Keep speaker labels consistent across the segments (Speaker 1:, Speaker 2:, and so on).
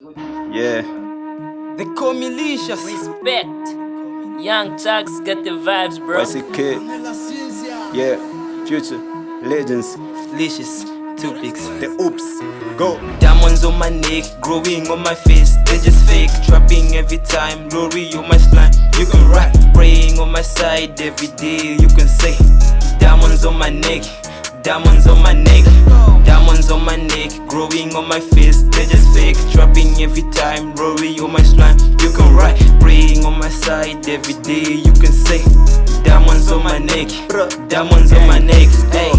Speaker 1: Yeah.
Speaker 2: They call me Licious.
Speaker 3: Respect. Young Chucks got the vibes, bro.
Speaker 1: YCK. Yeah. Future. Legends.
Speaker 2: Licious. Two pics.
Speaker 1: The oops. Go.
Speaker 2: Diamonds on my neck, growing on my face. They just fake, trapping every time. Glory on my spine. You can rap, praying on my side every day. You can say, diamonds on my neck, diamonds on my neck, diamonds on my neck, growing on my face. They just fake, trapping every time. Glory on my spine. You can ride praying on my side every day. You can say, diamonds on my neck, diamonds on my neck. Hey.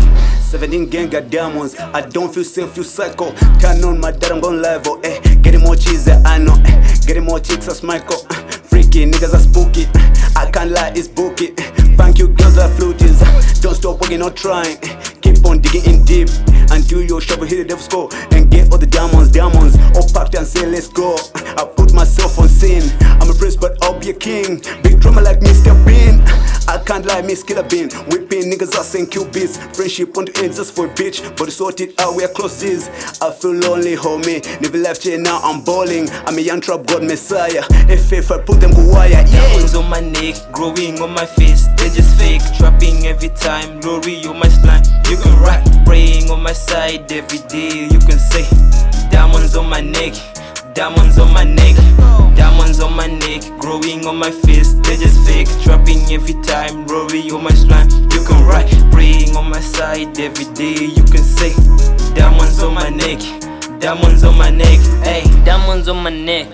Speaker 1: 17 gang got diamonds. I don't feel safe, feel psycho. Turn on my dad, I'm gon' level. Eh, getting more cheese, I know. Eh, getting more chicks, that's Michael. Eh, freaky niggas are spooky. Eh, I can't lie, it's booky. Eh, thank you, girls are flutes. Don't stop working or trying. Keep on digging in deep until your shovel hit the devil's score and get all the diamonds, diamonds. All packed and say, let's go. I put myself on scene. I'm a prince, but I'll be a king. Big drummer like Mr. Bean. I can't lie, miss killer bean. Whipping niggas ass and beats. Friendship on the end just for a bitch. But sort it out, we're closes. I feel lonely, homie. Never left here, now I'm balling. I'm a young trap god messiah. If I put them go wire, yeah.
Speaker 2: Diamonds on my neck, growing on my face. They just fake, trapping every time. Glory on my spine. You can rap, praying on my side every day. You can say, diamonds on my neck, diamonds on my neck, diamonds on my neck, growing on my face. They just fake, trapping every time. Glory on my spine. You can rap, praying on my side every day. You can say, diamonds on my neck, diamonds on my neck. Hey.
Speaker 3: Diamonds on my neck.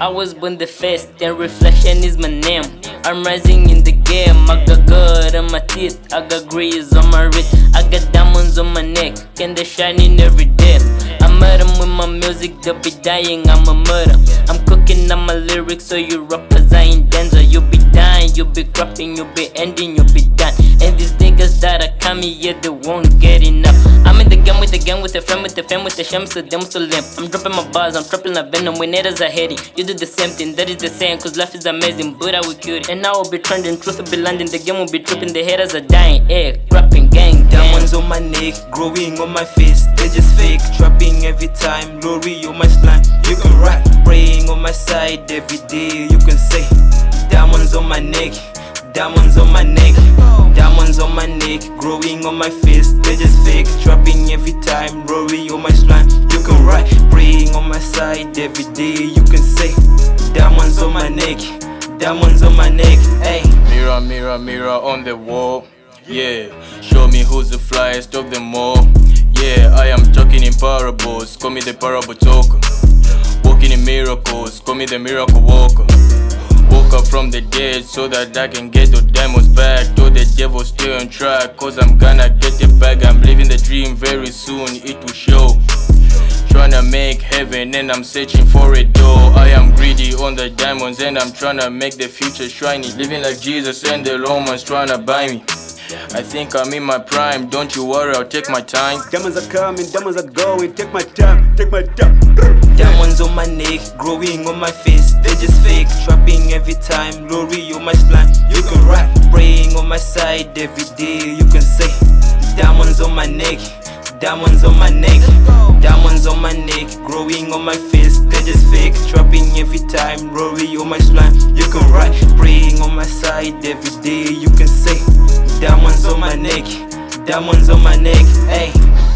Speaker 3: I was born the first, and reflection is my name. I'm rising in the game. I got gold on my teeth, I got grease on my wrist, I got diamonds on my neck, and they're shining every day. I murder with they'll be dying. I'm a murder. I'm cooking on my lyrics, so you rappers are in danger. You'll be dying, you'll be cropping, you'll be ending, you'll be done. And these niggas that are coming, yeah, they won't get enough. Game with the gang, with the friend, with the fam, with the sham, so them so limp. I'm dropping my bars, I'm dropping the venom when haters are heading. You do the same thing, that is the same, cause life is amazing, but I will it. And I will be trending, truth will be landing, the game will be tripping, the haters are dying. Yeah, rapping gang.
Speaker 2: Diamonds on my neck, growing on my face. They just fake, trapping every time. Glory on my spine. You can rap, praying on my side every day. You can say, diamonds on my neck, diamonds on my neck, diamonds on my neck, growing on my face. Side every day. You can say, diamonds on my neck, diamonds on my neck. Hey.
Speaker 4: Mirror, mirror, mirror on the wall. Yeah, show me who's the flyest of them all. Yeah, I am talking in parables. Call me the parable talker. Walking in miracles. Call me the miracle walker. Woke up from the dead so that I can get the demons back. Though devil still on track, cause I'm gonna get it back. I'm living the dream very soon, it will show. Tryna make heaven and I'm searching for a door. I am greedy on the diamonds and I'm tryna make the future shiny. Living like Jesus and the Romans tryna buy me. I think I'm in my prime, don't you worry, I'll take my time.
Speaker 1: Diamonds are coming, diamonds are going. Take my time, take my time.
Speaker 2: Diamonds on my neck, growing on my face. They just fake, trapping every time. Glory on my spine. You can rap, praying on my side every day. You can say, diamonds on my neck, diamonds on my neck, diamonds on my neck, growing on my face. They just fake, trapping every time. Glory on my spine. You can rap, praying on my side every day. You can say, diamonds on my neck, diamonds on my neck. Hey.